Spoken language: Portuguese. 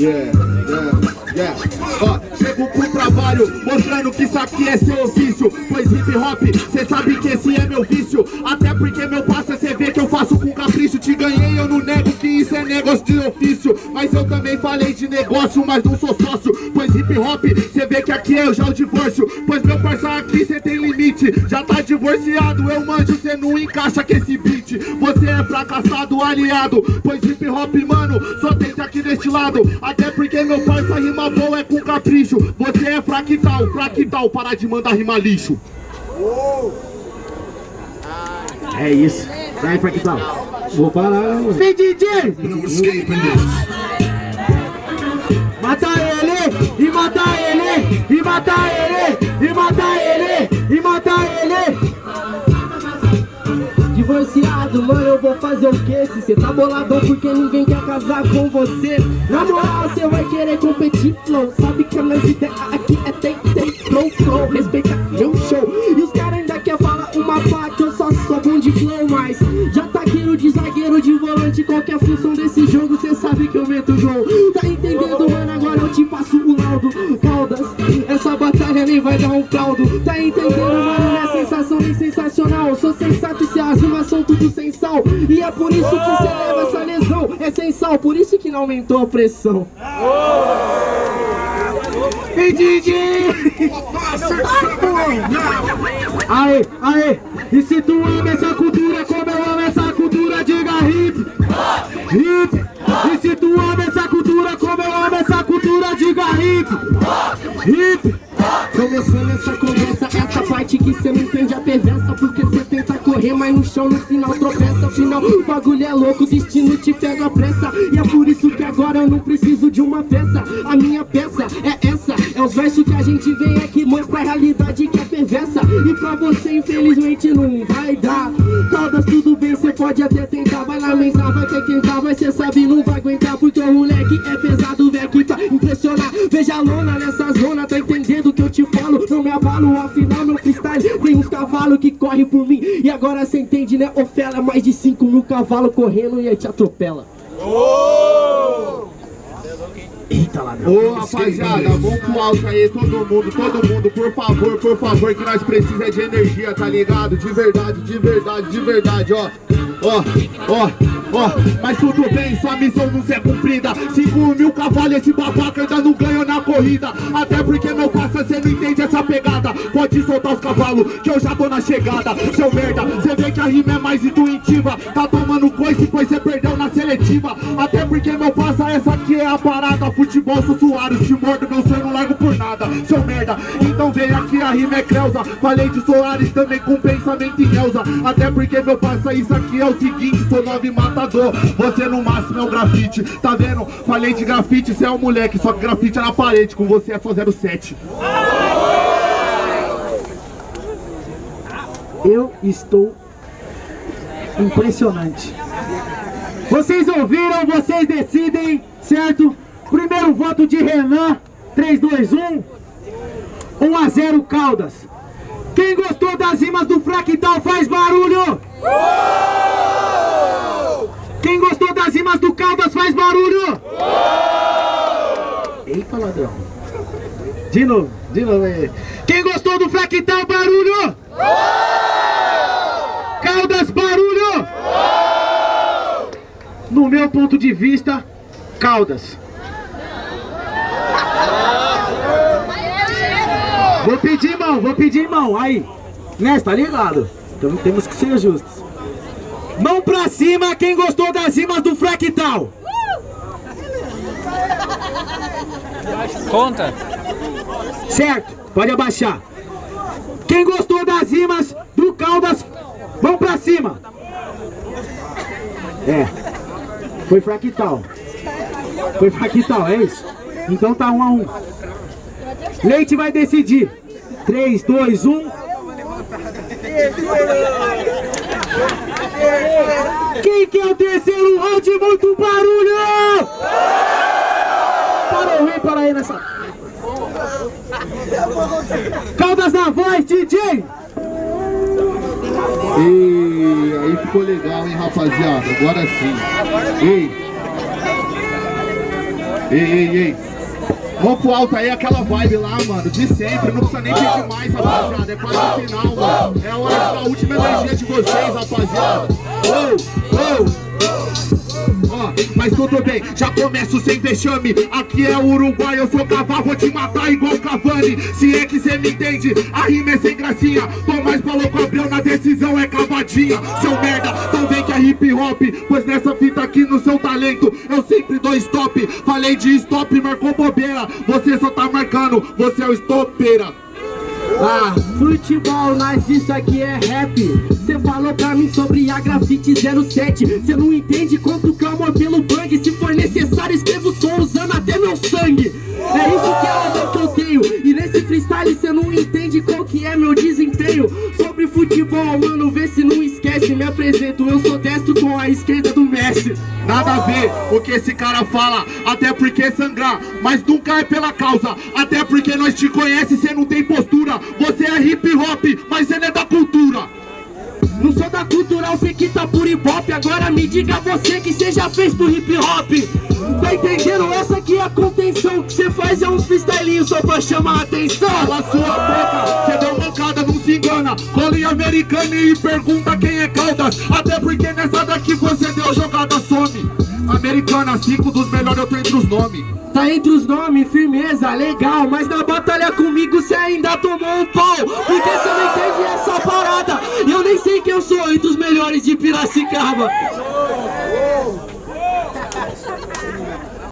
Yeah, yeah, chego pro trabalho mostrando que isso aqui é seu ofício. Pois hip hop, cê sabe que esse é meu vício. Até porque meu passo é cê vê que eu faço com capricho. Te ganhei, eu não nego que isso é negócio de ofício. Mas eu também falei de negócio, mas não sou sócio. Pois hip hop, cê vê que aqui é já o divórcio. Pois meu parceiro aqui cê tem limite. Já tá divorciado, eu manjo, cê não encaixa com esse Você é fracassado, aliado. Pois hip hop, mano, só tenta aqui deste lado. Até porque meu parça rima boa é com capricho. Você é fractal, fractal, para de mandar rima lixo. É isso. Vai, fractal. Vou parar, mano. Vem, DJ! Mata ele, e mata ele, e mata ele, e mata fazer o quê? Se cê tá boladão porque ninguém quer casar com você. Na moral, cê vai querer competir, flow. Sabe que a minha ideia aqui é tem, tem, flow, flow. Respeita meu show. E os caras ainda quer falar uma pá que eu só sou bom de flow Mas já tá de zagueiro, de volante. Qualquer função desse jogo, cê sabe que eu meto gol Tá entendendo, mano? Agora eu te passo o laudo. Caldas, essa batalha nem vai dar um caldo Tá entendendo, mano? Não é sensação nem sensacional. Sou sensato e se as rimas são tudo sem sal E é por isso que cê leva essa lesão É sem sal, por isso que não aumentou a pressão Ei, DJ! Aê, aê! E se tu ama essa cultura como eu amo essa cultura, diga hip! Hip! E se tu ama essa cultura como eu amo essa cultura, diga hip! Hip! Começando essa conversa, essa parte que cê não entende a perversa Porque correr, mas no chão no final tropeça Afinal, o bagulho é louco, o destino te pega a pressa. E é por isso que agora eu não preciso de uma peça. A minha peça é essa, é os versos que a gente vem aqui Mostra a realidade que é perversa. E pra você infelizmente não vai dar. Todas tudo bem, cê pode até tentar Vai lamentar, vai ter quem tá, mas cê sabe não vai aguentar Porque o moleque é pesado, a lona nessa zona, tá entendendo o que eu te falo? Não me abalo, afinal meu freestyle Tem uns cavalos que correm por mim. E agora cê entende, né, Ofela Mais de 5 mil cavalos correndo e aí te atropela. Eita ladrão. Ô rapaziada, vamos pro alto aí, todo mundo, todo mundo, por favor, por favor, que nós precisamos de energia, tá ligado? De verdade, de verdade, de verdade, ó. Ó, ó, ó, mas tudo bem, sua missão não ser cumprida. 5 mil cavalos, esse babaca ainda não ganhou na corrida. Até porque meu parça, cê não entende essa pegada. Pode soltar os cavalos, que eu já tô na chegada. Seu merda, cê vê que a rima é mais intuitiva. Tá tomando coice, pois cê perdeu na seletiva. Até porque meu parça, essa aqui é a parada. Futebol, sou Soares, te mordo, meu sonho não largo por nada. Seu merda, então vem aqui, a rima é Creuza Falei de Soares também com pensamento em Elza Até porque meu parça, isso aqui é o seguinte Sou nove matador, você no máximo é um grafite Tá vendo? Falei de grafite, cê é um moleque Só que grafite é na parede, com você é só 07 Eu estou impressionante. Vocês ouviram, vocês decidem, certo? Primeiro voto de Renan, 3, 2, 1. 1 a 0 Caldas. Quem gostou das rimas do Fractal faz barulho! Quem gostou das rimas do Caldas faz barulho! Eita ladrão! De novo, de novo aí. Quem gostou do Fractal, barulho! Caldas, barulho! No meu ponto de vista, Caldas. Vou pedir mão, vou pedir mão, aí. Né, tá ligado? Então temos que ser justos. Mão pra cima, quem gostou das rimas do Fractal. Conta. Certo, pode abaixar. Quem gostou das rimas do Caldas, vão pra cima. É, foi fractal. Foi fractal, é isso? Então tá um a um. Leite vai decidir. 3, 2, 1. Quem quer o terceiro round? Muito barulho! Parou, vem para aí nessa... Caldas na voz, DJ! E aí ficou legal, hein, rapaziada? Agora sim. Ei. Ei, ei, ei. Vamos pro alto aí, aquela vibe lá, mano, de sempre, não precisa nem ter demais, rapaziada, é quase o final, mano. É a hora da última energia de vocês, rapaziada. Oh, oh. Mas tudo bem, já começo sem vexame. Aqui é Uruguai, eu sou cavalo, vou te matar igual Cavani. Se é que cê me entende, a rima é sem gracinha. Tomás falou com Abreu, na decisão é cavadinha. Seu merda, então vem que é hip hop Pois nessa fita aqui no seu talento Eu sempre dou stop. Falei de stop, marcou bobeira Você só tá marcando, você é o estopeira ah, futebol, mas isso aqui é rap. Cê falou pra mim sobre a grafite 07 Cê não entende quanto amor pelo bang. Se for necessário escrevo som usando até meu sangue. É isso que é o amor que eu tenho E nesse freestyle cê não entende qual que é meu desempenho. Sobre futebol, mano, vê se não esquece. Me apresento, Nada a ver o que esse cara fala Até porque sangrar, mas nunca é pela causa Até porque nós te conhece, cê não tem postura você é hip hop, mas ele é da cultura. Não sou da cultural, sei que tá por hip hop Agora me diga você que cê já fez pro hip hop. Tá entendendo? Essa aqui é a contenção Que cê faz é um freestylinho só pra chamar a atenção. Cala sua boca, cê deu mancada, não se engana. Cole americano e pergunta quem é Caldas Até porque nessa daqui você deu jogada some Americana, cinco dos melhores eu tô entre os nomes Tá entre os nomes, firmeza, legal Mas na batalha comigo cê ainda tomou um pau. Porque cê não entende essa parada. E eu nem sei quem eu sou entre os melhores de Piracicaba